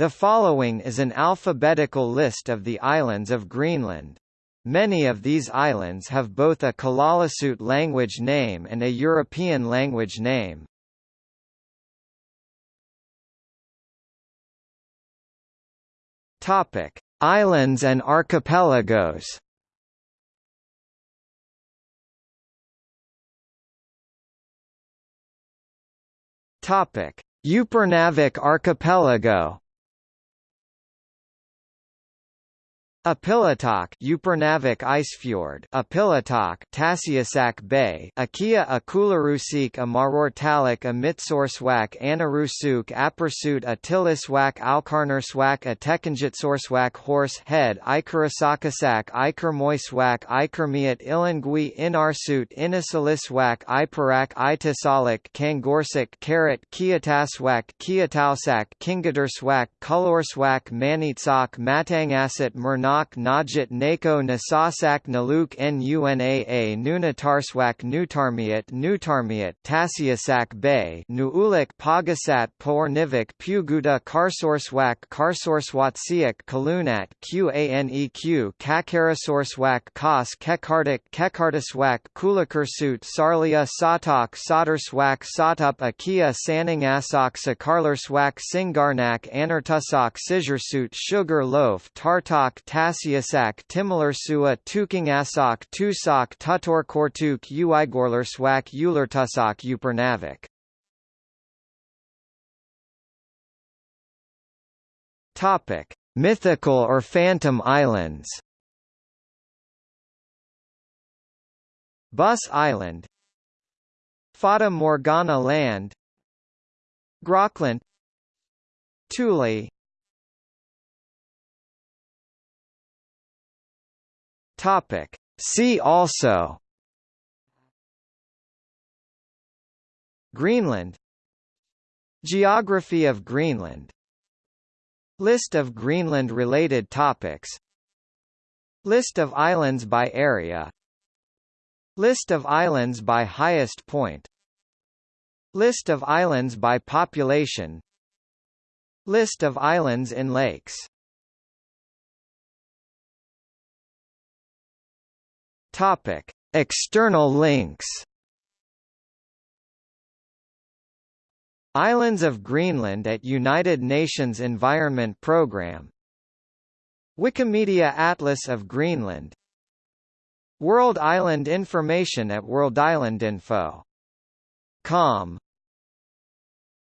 The following is an alphabetical list of the islands of Greenland. Many of these islands have both a Kalaallisut language name and a European language name. Topic: Islands and archipelagos. Topic: Upernavik Archipelago Apilatak Upernavik Icefjord Apilatak Tasiasak Bay Akia Akularusik Amarortalik Amitsorswak Anarusuk Apersut Atiliswak Alkarnerswak Atekanjitsorswak Horse Head Ikarasakasak Ikermoiswak Ikermiat Ilangui Inarsut Inisaliswak Iparak Itasalik Kangorsak Karat Kiataswak Kiatausak Kingadarswak Kolorswak Manitsak Matangasat Murnat Nak Najit Nako Nasasak Naluk Nunaa Nunatarswak Nutarmiat Nutarmiat Tasiasak Bay Nuulik Pagasat Pornivik Puguda Karsorswak Karsorswatsiak Kalunat Qaneq Kakarasorswak Kas Kekardik Kekartaswak Kulakursut Sarlia Satak Soderswak Satup Akia Saningasak Sakarlerswak Singarnak Anartusak Sijursut Sugar Loaf Tartak Tasiasak Timilersua Tukingasak Tusak Tutorkortuk Uigorlerswak Ulertusak Upernavik Topic: Mythical or phantom islands. Buss Island, Fata Morgana Land, Groclant, Thule, Topic. See also. Greenland. Geography of Greenland. List of Greenland-related topics. List of islands by area. List of islands by highest point. List of islands by population. List of islands in lakes Topic: External links. Islands of Greenland at United Nations Environment Programme Wikimedia Atlas of Greenland World Island Information at worldislandinfo.com